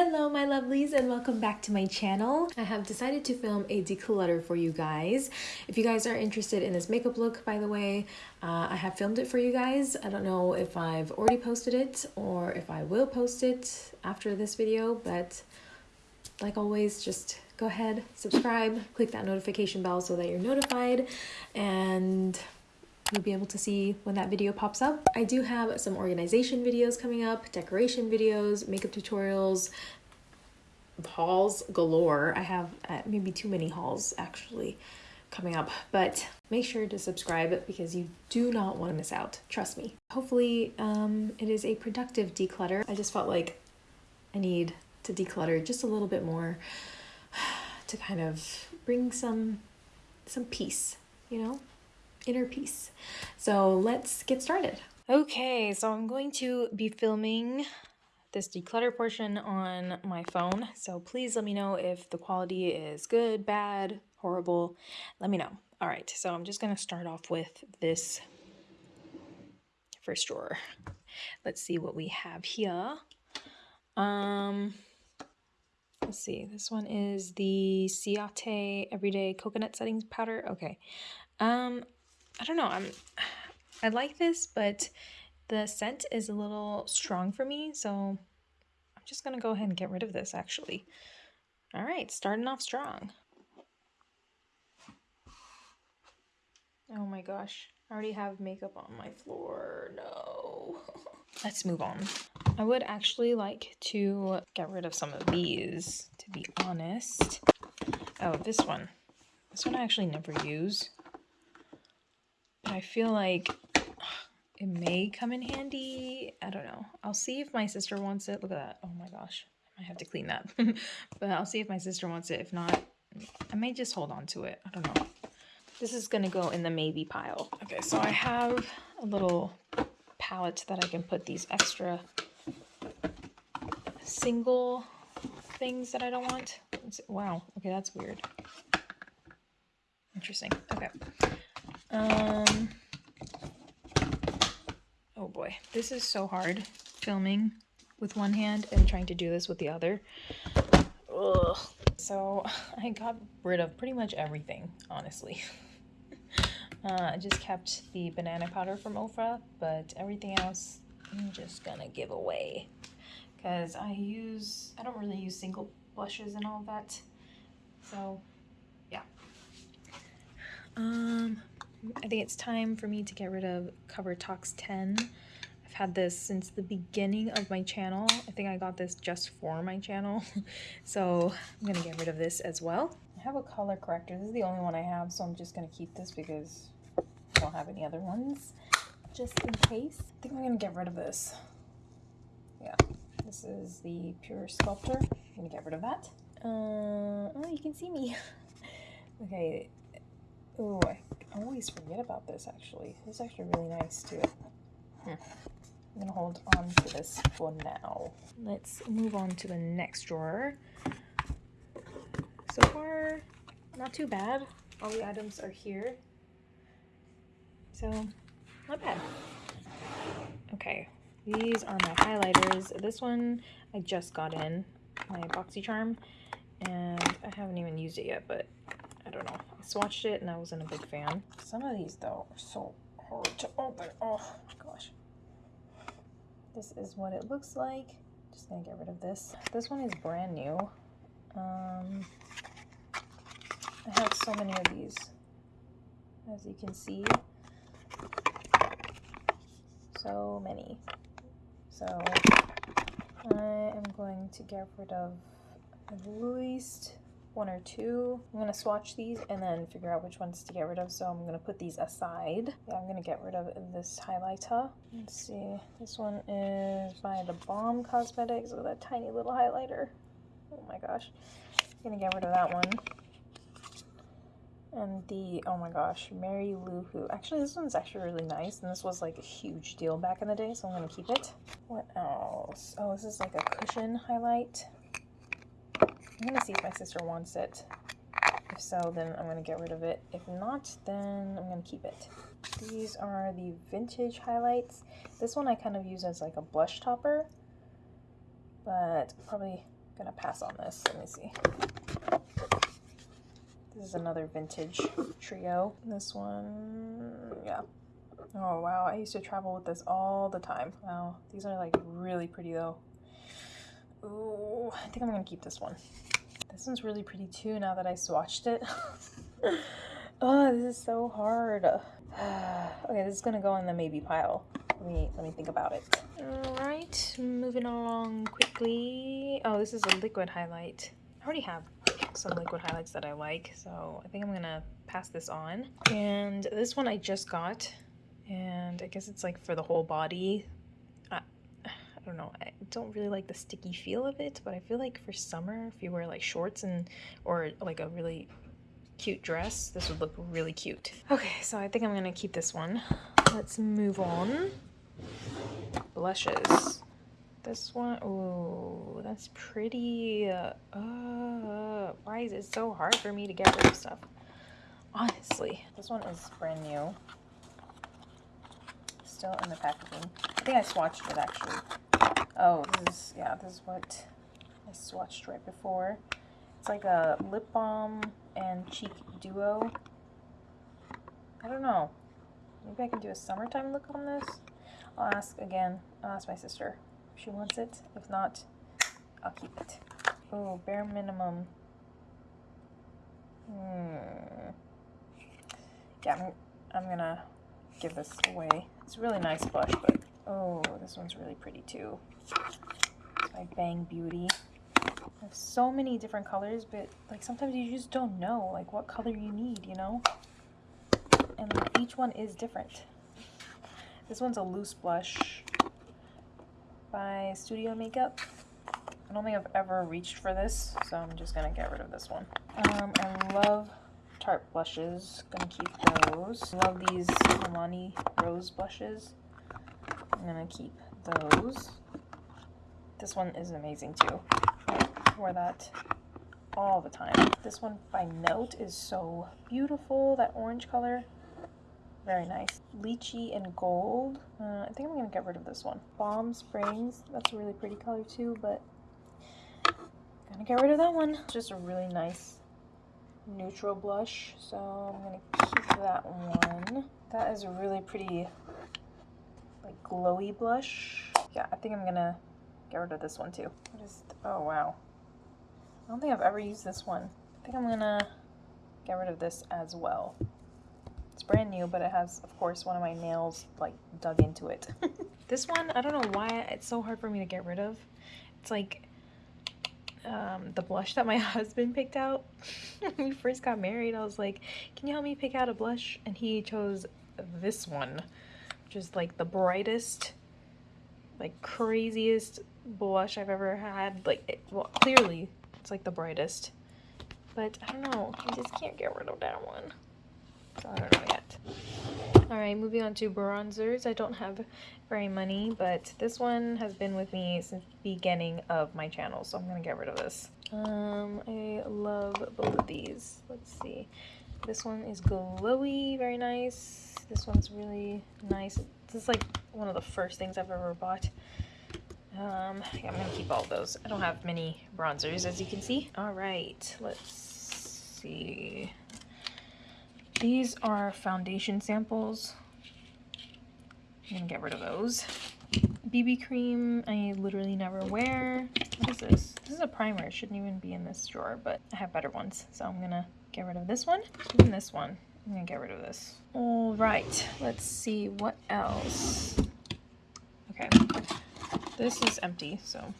Hello my lovelies and welcome back to my channel. I have decided to film a declutter for you guys. If you guys are interested in this makeup look, by the way, uh, I have filmed it for you guys. I don't know if I've already posted it or if I will post it after this video, but like always, just go ahead, subscribe, click that notification bell so that you're notified and you'll be able to see when that video pops up. I do have some organization videos coming up, decoration videos, makeup tutorials, hauls galore. I have uh, maybe too many hauls actually coming up, but make sure to subscribe because you do not want to miss out. Trust me. Hopefully um, it is a productive declutter. I just felt like I need to declutter just a little bit more to kind of bring some some peace, you know? Inner peace. So let's get started. Okay, so I'm going to be filming this declutter portion on my phone. So please let me know if the quality is good, bad, horrible. Let me know. All right, so I'm just going to start off with this first drawer. Let's see what we have here. Um, let's see. This one is the Ciate Everyday Coconut Setting Powder. Okay. Um, I don't know. I'm I like this, but the scent is a little strong for me, so I'm just going to go ahead and get rid of this actually. All right, starting off strong. Oh my gosh. I already have makeup on my floor. No. Let's move on. I would actually like to get rid of some of these, to be honest. Oh, this one. This one I actually never use. I feel like it may come in handy. I don't know. I'll see if my sister wants it. Look at that. Oh my gosh. I have to clean that. but I'll see if my sister wants it. If not, I may just hold on to it. I don't know. This is going to go in the maybe pile. Okay, so I have a little palette that I can put these extra single things that I don't want. Wow. Okay, that's weird. Interesting. Okay. Um, oh boy, this is so hard filming with one hand and trying to do this with the other. Ugh. So I got rid of pretty much everything, honestly. uh, I just kept the banana powder from Ofra, but everything else I'm just gonna give away because I use, I don't really use single blushes and all that. So yeah. Um, I think it's time for me to get rid of Cover Talks 10. I've had this since the beginning of my channel. I think I got this just for my channel. so I'm to get rid of this as well. I have a color corrector. This is the only one I have, so I'm just going to keep this because I don't have any other ones. Just in case. I think I'm to get rid of this. Yeah, this is the Pure Sculptor. I'm to get rid of that. Uh, oh, you can see me. okay. Oh, always forget about this actually. This is actually really nice too. Hmm. I'm gonna hold on to this for now. Let's move on to the next drawer. So far, not too bad. All the items are here. So, not bad. Okay, these are my highlighters. This one I just got in, my BoxyCharm, and I haven't even used it yet, but I don't know. I swatched it and I wasn't a big fan. Some of these though are so hard to open. Oh gosh. This is what it looks like. Just gonna get rid of this. This one is brand new. Um, I have so many of these, as you can see. So many. So I am going to get rid of at least one or two. I'm going to swatch these and then figure out which ones to get rid of. So I'm going to put these aside. Yeah, I'm going to get rid of this highlighter. Let's see. This one is by The Balm Cosmetics with a tiny little highlighter. Oh my gosh. I'm going to get rid of that one. And the, oh my gosh, Mary Lou Who. Actually, this one's actually really nice. And this was like a huge deal back in the day, so I'm going to keep it. What else? Oh, this is like a cushion highlight. I'm gonna see if my sister wants it. If so, then I'm gonna get rid of it. If not, then I'm gonna keep it. These are the vintage highlights. This one I kind of use as like a blush topper, but probably gonna pass on this. Let me see. This is another vintage trio. This one, yeah. Oh wow, I used to travel with this all the time. Wow, these are like really pretty though. Ooh, I think I'm gonna keep this one. This one's really pretty too now that I swatched it. oh, this is so hard. okay, this is gonna go in the maybe pile. Let me let me think about it. All right, moving along quickly. Oh, this is a liquid highlight. I already have some liquid highlights that I like, so I think I'm gonna pass this on. And this one I just got, and I guess it's like for the whole body. Don't know. I don't really like the sticky feel of it, but I feel like for summer, if you wear like shorts and or like a really cute dress, this would look really cute. Okay, so I think I'm gonna keep this one. Let's move on. Blushes. This one, oh, that's pretty. Uh, uh, why is it so hard for me to get rid of stuff? Honestly, this one is brand new. Still in the packaging. I think I swatched it actually. Oh, this is, yeah, this is what I swatched right before. It's like a lip balm and cheek duo. I don't know. Maybe I can do a summertime look on this. I'll ask again. I'll ask my sister if she wants it. If not, I'll keep it. Oh, bare minimum. Hmm. Yeah, I'm, I'm gonna give this away. It's a really nice blush, but oh, this one's really pretty too. It's by Bang Beauty. There's so many different colors, but like sometimes you just don't know like what color you need, you know? And each one is different. This one's a loose blush by Studio Makeup. I don't think I've ever reached for this, so I'm just gonna get rid of this one. Um, I love Tarte blushes, gonna keep those. Love these Armani Rose blushes. I'm gonna keep those. This one is amazing too. I wear that all the time. This one by Note is so beautiful, that orange color. Very nice. Lychee and gold. Uh, I think I'm to get rid of this one. Balm Springs. That's a really pretty color too, but gonna get rid of that one. Just a really nice neutral blush, so I'm to keep that one. That is a really pretty like glowy blush. Yeah, I think I'm to get rid of this one too. What is, oh wow. I don't think I've ever used this one. I think I'm to get rid of this as well. It's brand new, but it has, of course, one of my nails like dug into it. this one, I don't know why it's so hard for me to get rid of. It's like um, the blush that my husband picked out when we first got married. I was like, can you help me pick out a blush? And he chose this one, is like the brightest, like craziest blush I've ever had. Like, it, well, clearly it's like the brightest. But I don't know, I just can't get rid of that one. So I don't know yet. Alright, moving on to bronzers. I don't have very many, but this one has been with me since the beginning of my channel, so I'm to get rid of this. Um, I love both of these. Let's see. This one is glowy, very nice. This one's really nice. This is like one of the first things I've ever bought. Um, yeah, I'm to keep all those. I don't have many bronzers, as you can see. Alright, let's see. These are foundation samples. I'm gonna get rid of those. BB cream I literally never wear. What is this? This is a primer. It shouldn't even be in this drawer, but I have better ones. So I'm gonna get rid of this one. Even this one. I'm gonna get rid of this. All right, let's see what else. Okay, this is empty, so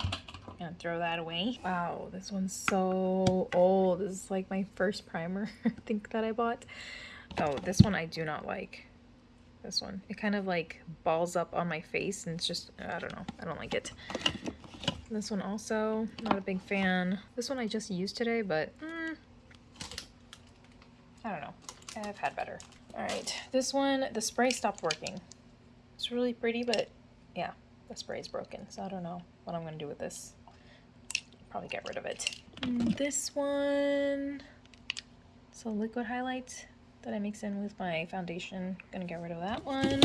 I'm gonna throw that away. Wow, this one's so old. This is like my first primer, I think, that I bought. Oh, this one I do not like. This one. It kind of like balls up on my face and it's just, I don't know. I don't like it. This one also, not a big fan. This one I just used today, but mm, I don't know. I've had better. All right, this one, the spray stopped working. It's really pretty, but yeah, the spray is broken. So I don't know what I'm gonna do with this probably get rid of it. Mm, this one, so liquid highlight that I mix in with my foundation. Gonna get rid of that one.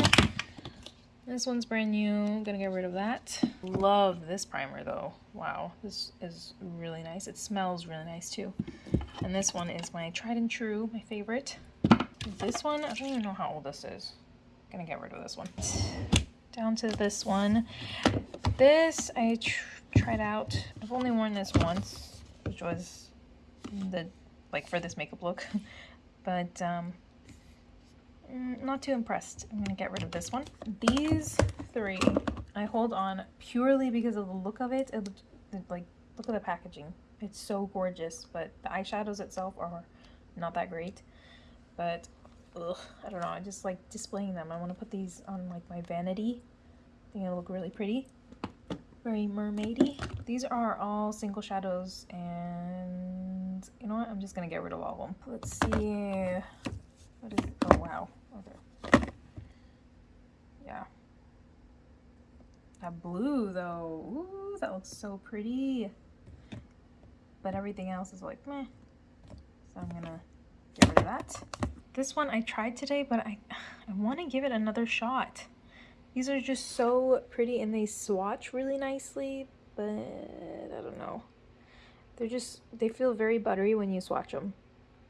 This one's brand new. Gonna get rid of that. Love this primer though. Wow, this is really nice. It smells really nice too. And this one is my tried and true, my favorite. This one, I don't even know how old this is. I'm gonna get rid of this one. Down to this one. This I tr tried out. I've only worn this once, which was the like for this makeup look. but um Mm, not too impressed. I'm gonna get rid of this one. These three I hold on purely because of the look of it. it like, look at the packaging. It's so gorgeous, but the eyeshadows itself are not that great. But, ugh, I don't know. I just like displaying them. I want to put these on like my vanity. I think it'll look really pretty. Very mermaidy. These are all single shadows and you know what? I'm just gonna get rid of all of them. Let's see. What is, it? oh wow. Oh, okay. Yeah. That blue though, ooh, that looks so pretty. But everything else is like meh. So I'm gonna get rid of that. This one I tried today, but I, I wanna give it another shot. These are just so pretty and they swatch really nicely, but I don't know. They're just, they feel very buttery when you swatch them.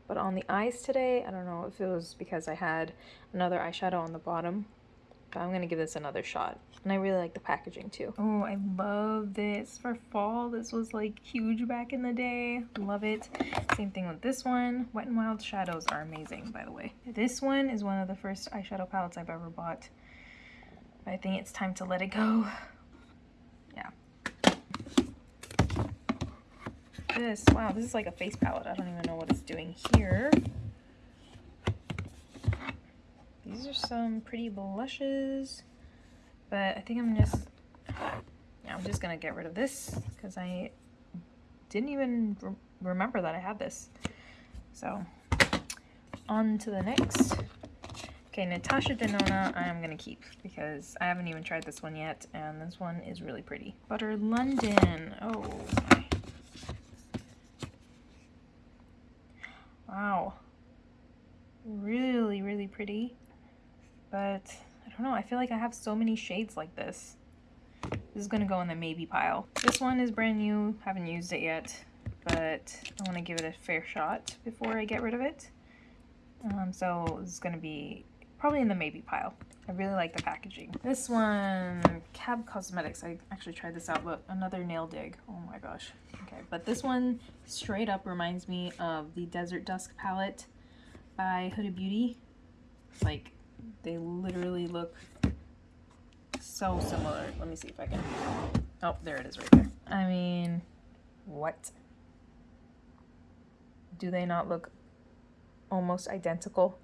But on the eyes today, I don't know if it was because I had another eyeshadow on the bottom. But I'm to give this another shot. And I really like the packaging too. Oh, I love this for fall. This was like huge back in the day. Love it. Same thing with this one. Wet n Wild shadows are amazing, by the way. This one is one of the first eyeshadow palettes I've ever bought. I think it's time to let it go. Yeah. This? Wow, this is like a face palette. I don't even know what it's doing here. These are some pretty blushes, but I think I'm just, yeah, I'm just gonna get rid of this because I didn't even re remember that I had this. So, on to the next. Okay, Natasha Denona I am going to keep because I haven't even tried this one yet, and this one is really pretty. Butter London. Oh, Wow. Really, really pretty. But I don't know, I feel like I have so many shades like this. This is gonna go in the maybe pile. This one is brand new, haven't used it yet, but I wanna give it a fair shot before I get rid of it. Um, so it's gonna be probably in the maybe pile. I really like the packaging. This one, Cab Cosmetics. I actually tried this out, but another nail dig. Oh my gosh. Okay, but this one straight up reminds me of the Desert Dusk palette by Huda Beauty. It's like, they literally look so similar. Let me see if I can... Oh, there it is right there. I mean, what? Do they not look almost identical?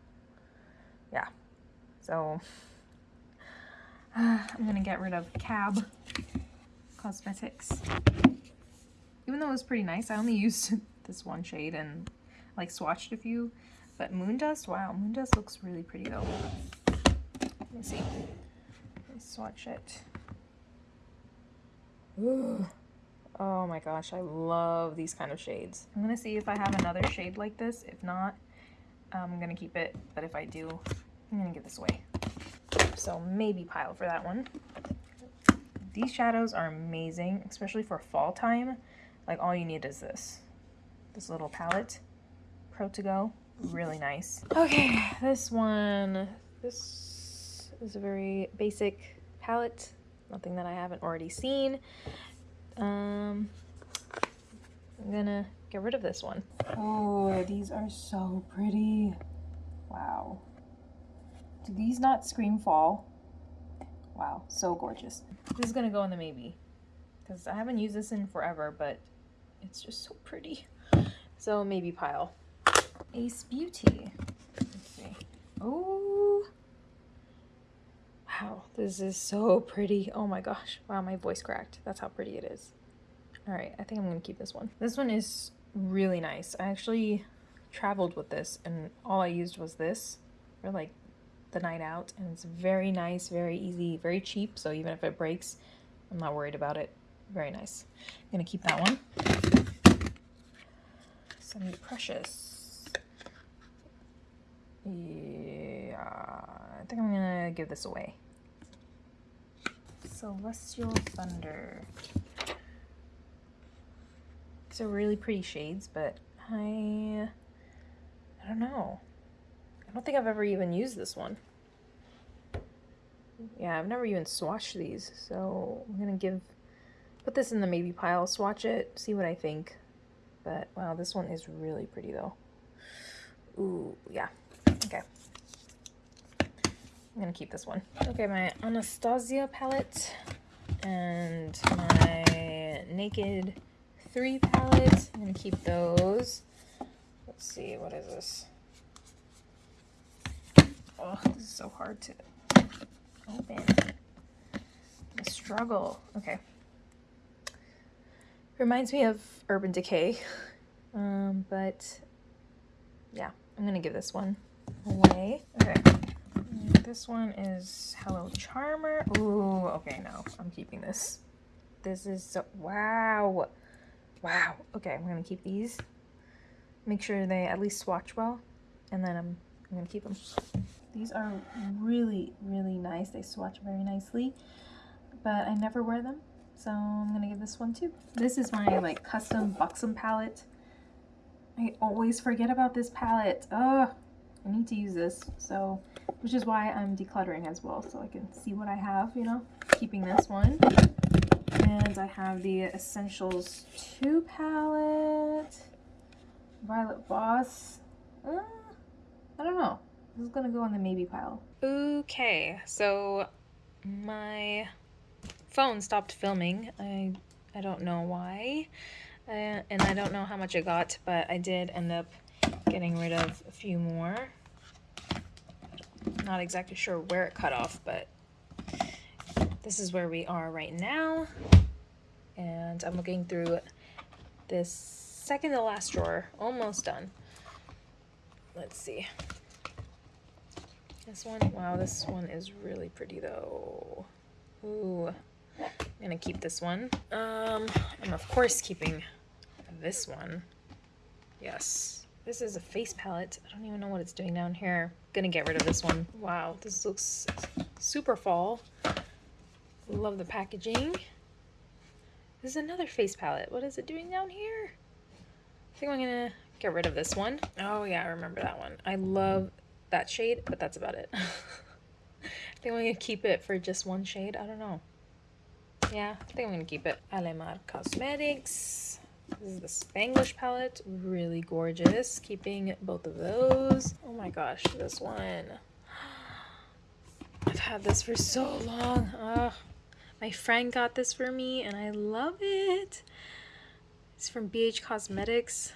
Yeah. So, uh, I'm gonna get rid of Cab Cosmetics. Even though it was pretty nice, I only used this one shade and like swatched a few. But Moon Dust, wow, Moon Dust looks really pretty though. Let me see. Let me swatch it. Ooh. Oh my gosh, I love these kind of shades. I'm gonna see if I have another shade like this. If not, I'm gonna keep it. But if I do, I'm gonna give this away. So maybe pile for that one. These shadows are amazing, especially for fall time. Like all you need is this. This little palette. Pro to go. Really nice. Okay, this one. This is a very basic palette. Nothing that I haven't already seen. Um, I'm gonna get rid of this one. Oh, these are so pretty. Wow. Do these not scream fall? Wow, so gorgeous. This is gonna go in the maybe because I haven't used this in forever, but it's just so pretty. So maybe pile. Ace Beauty. Let's see. Oh. Wow, this is so pretty. Oh my gosh. Wow, my voice cracked. That's how pretty it is. All right, I think I'm gonna keep this one. This one is really nice. I actually traveled with this and all I used was this for like the night out and it's very nice, very easy, very cheap. So even if it breaks, I'm not worried about it. Very nice. I'm gonna keep that one. Semi Precious. Yeah, I think I'm gonna give this away. Celestial Thunder. These are really pretty shades, but I, I don't know. I don't think I've ever even used this one. Yeah, I've never even swatched these, so I'm gonna give, put this in the maybe pile, swatch it, see what I think. But wow, this one is really pretty though. Ooh, yeah, okay. I'm gonna keep this one. Okay, my Anastasia palette and my Naked 3 palette. I'm gonna keep those. Let's see, what is this? Oh, this is so hard to open. The struggle. Okay. Reminds me of Urban Decay. Um, but yeah, I'm gonna give this one away. Okay. This one is Hello Charmer. Ooh, okay, no, I'm keeping this. This is so, wow. Wow. Okay, I'm gonna keep these. Make sure they at least swatch well, and then I'm, I'm gonna keep them. These are really, really nice. They swatch very nicely, but I never wear them, so I'm gonna give this one too. This is my like custom Buxom palette. I always forget about this palette. Oh, I need to use this, so which is why I'm decluttering as well, so I can see what I have, you know, keeping this one. And I have the Essentials 2 palette, Violet Voss. Uh, I don't know. This is gonna go on the maybe pile. Okay, so my phone stopped filming. I I don't know why, uh, and I don't know how much I got, but I did end up getting rid of a few more. Not exactly sure where it cut off, but this is where we are right now. And I'm looking through this second to last drawer, almost done. Let's see. This one, wow, this one is really pretty though. Ooh, I'm gonna keep this one. Um, I'm of course keeping this one. Yes. This is a face palette. I don't even know what it's doing down here. Gonna get rid of this one. Wow, this looks super fall. Love the packaging. This is another face palette. What is it doing down here? I think I'm gonna get rid of this one. Oh yeah, I remember that one. I love that shade, but that's about it. I think I'm gonna keep it for just one shade. I don't know. Yeah, I think I'm gonna keep it. Alamar Cosmetics. This is the Spanglish palette. Really gorgeous. Keeping both of those. Oh my gosh, this one. I've had this for so long. Ugh. My friend got this for me and I love it. It's from BH Cosmetics.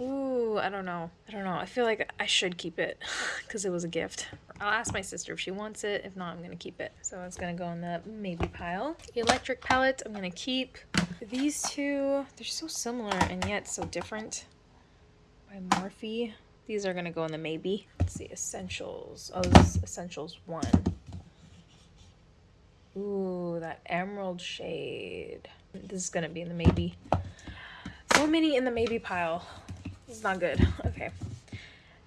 Ooh, I don't know. I don't know. I feel like I should keep it because it was a gift. I'll ask my sister if she wants it. If not, I'm going to keep it. So it's going to go in the maybe pile. The electric palette, I'm going to keep. These two, they're so similar and yet so different. By Morphe. These are going to go in the maybe. Let's see, Essentials. Oh, this is Essentials 1. Ooh, that emerald shade. This is going to be in the maybe. So many in the maybe pile. This is not good. Okay.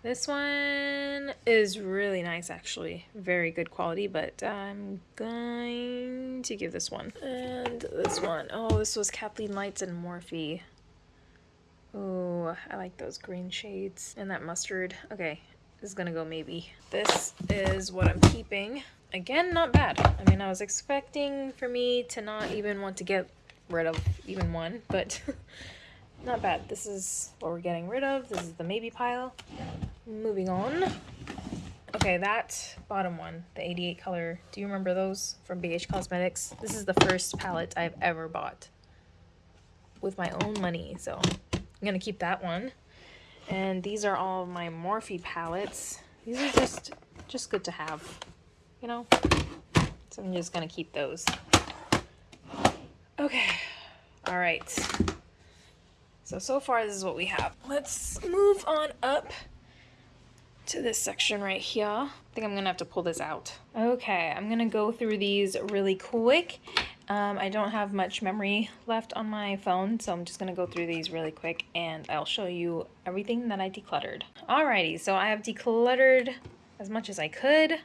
This one is really nice, actually. Very good quality, but I'm going to give this one. And this one. Oh, this was Kathleen Lights and Morphe. Oh, I like those green shades. And that mustard. Okay, this is gonna go maybe. This is what I'm keeping. Again, not bad. I mean, I was expecting for me to not even want to get rid of even one, but not bad. This is what we're getting rid of. This is the maybe pile. Moving on. Okay, that bottom one, the 88 color, do you remember those from BH Cosmetics? This is the first palette I've ever bought with my own money, so I'm gonna keep that one. And these are all my Morphe palettes. These are just, just good to have, you know? So I'm just gonna keep those. Okay, all right. So, so far this is what we have. Let's move on up to this section right here. I think I'm gonna have to pull this out. Okay, I'm gonna go through these really quick. Um, I don't have much memory left on my phone, so I'm just gonna go through these really quick and I'll show you everything that I decluttered. Alrighty, so I have decluttered as much as I could.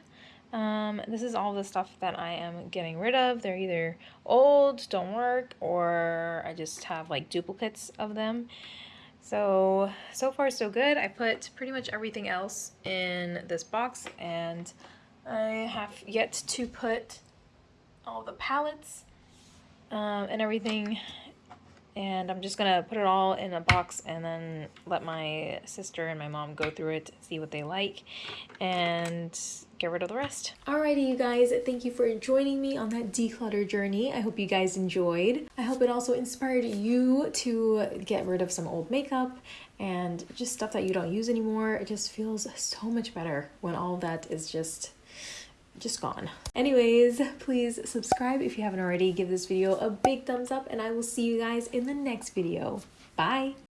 Um, this is all the stuff that I am getting rid of. They're either old, don't work, or I just have like duplicates of them. So, so far so good. I put pretty much everything else in this box and I have yet to put all the palettes um, and everything and I'm just gonna put it all in a box and then let my sister and my mom go through it, see what they like, and get rid of the rest. Alrighty, you guys, thank you for joining me on that declutter journey. I hope you guys enjoyed. I hope it also inspired you to get rid of some old makeup and just stuff that you don't use anymore. It just feels so much better when all that is just just gone. Anyways, please subscribe if you haven't already. Give this video a big thumbs up and I will see you guys in the next video. Bye!